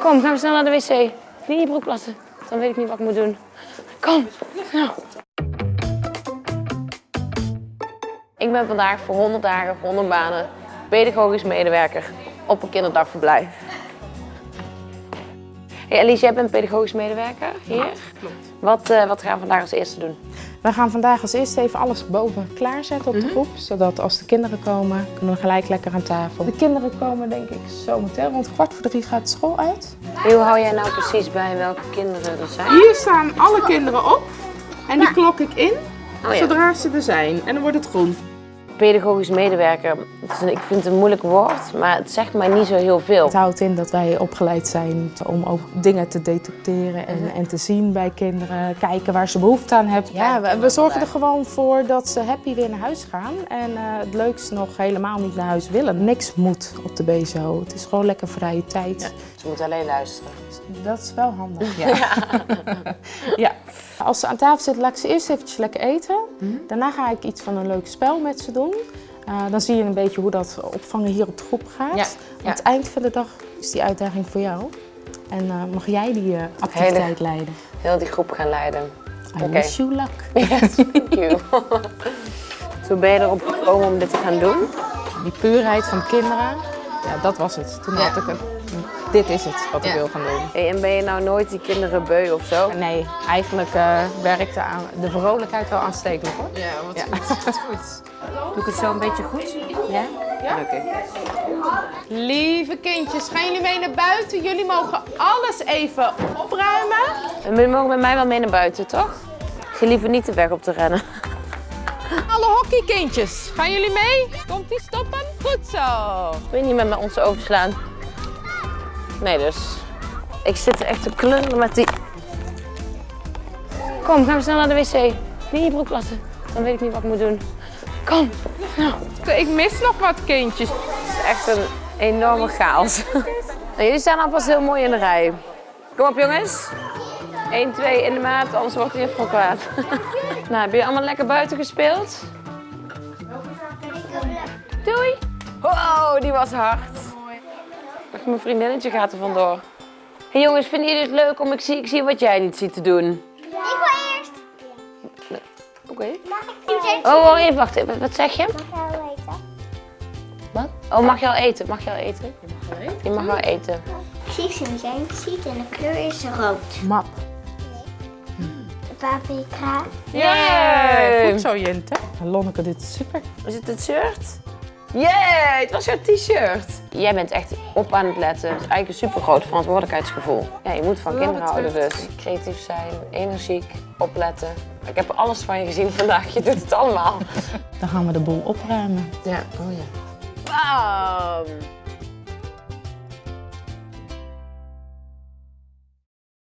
Kom, gaan we snel naar de wc. Niet je broek plassen. Dan weet ik niet wat ik moet doen. Kom, snel. Ik ben vandaag voor 100 dagen, 100 banen, pedagogisch medewerker op een kinderdagverblijf. Hey Alice, jij bent pedagogisch medewerker hier. Klopt. Wat, eh, wat gaan we vandaag als eerste doen? We gaan vandaag als eerste even alles boven klaarzetten op de groep. Zodat als de kinderen komen, kunnen we gelijk lekker aan tafel. De kinderen komen denk ik zometeen. Rond kwart voor drie gaat de school uit. Hoe hou jij nou precies bij welke kinderen er zijn? Hier staan alle kinderen op. En die klok ik in Oh ja. zodra ze er zijn. En dan wordt het groen. Pedagogisch medewerker, ik vind het een moeilijk woord, maar het zegt mij niet zo heel veel. Het houdt in dat wij opgeleid zijn om ook dingen te detecteren en, en te zien bij kinderen. Kijken waar ze behoefte aan hebben. Ja, we, we zorgen er gewoon voor dat ze happy weer naar huis gaan. En eh, het leukste nog helemaal niet naar huis willen. Niks moet op de BSO. Het is gewoon lekker vrije tijd. Ze moeten alleen luisteren. Dat is wel handig. Ja. ja. Als ze aan tafel zitten, laat ik ze eerst eventjes lekker eten. Daarna ga ik iets van een leuk spel met ze doen. Eh, dan zie je een beetje hoe dat opvangen hier op de groep gaat. Ja, Aan het eind van de dag is die uitdaging voor jou. En eh, mag jij die eh, activiteit leiden. Heel die groep gaan leiden. I Oké. wish you luck. Yes, thank you. Toen ben je erop gekomen om dit te gaan doen. Die puurheid van de kinderen, ja, dat was het. Toen had ik het. Dit is het wat ik wil gaan doen. Hey, en ben je nou nooit die kinderen beu of zo? Nee, eigenlijk eh, werkte aan de vrolijkheid wel aanstekelijk hoor. Ja, wat goed. Doe ik het zo een beetje goed? Ja? Gelukkig. Lieve kindjes, gaan jullie mee naar buiten? Jullie mogen alles even opruimen. En jullie mogen met mij wel mee naar buiten, toch? Je liever niet de weg op te rennen. Alle hockeykindjes, gaan jullie mee? Komt die stoppen? Goed zo. Wil je niet met me ons overslaan? Nee dus. Ik zit echt te klungelen met die... Kom, gaan we snel naar de wc. Niet in je broek plassen. Dan weet ik niet wat ik moet doen. Kom, snel. Ik mis nog wat kindjes. Het is echt een enorme chaos. En jullie staan alvast heel mooi in de rij. Kom op jongens. 1, 2 in de maat, anders wordt hij even kwaad. nou, hebben jullie allemaal lekker buiten gespeeld? Doei. Wow, die was hard. Ach, Mijn vriendinnetje gaat er vandoor. hey jongens, vinden jullie het leuk om ik zie, ik zie wat jij niet ziet te doen? Ik wil eerst. Oké. Mag ik nu eens Oh, wacht even, wacht even. Wat zeg je? gaan weten? Wat? Oh, mag je al eten? Mag je al eten? Je mag wel eten. Precies hoe zijn ziet en de kleur is rood. Map. Paprika. Yay! Goed zo, Jente. Lonneke, dit is super. Is het het shirt? Yay, het was jouw t-shirt. Jij bent echt op aan het letten. Het is eigenlijk een super groot verantwoordelijkheidsgevoel. Ja, je moet van kinderen houden dus. Creatief zijn, energiek, opletten. Ik heb alles van je gezien vandaag. Je doet het allemaal. Dan gaan we de boel opruimen. Ja, oh ja. Bam!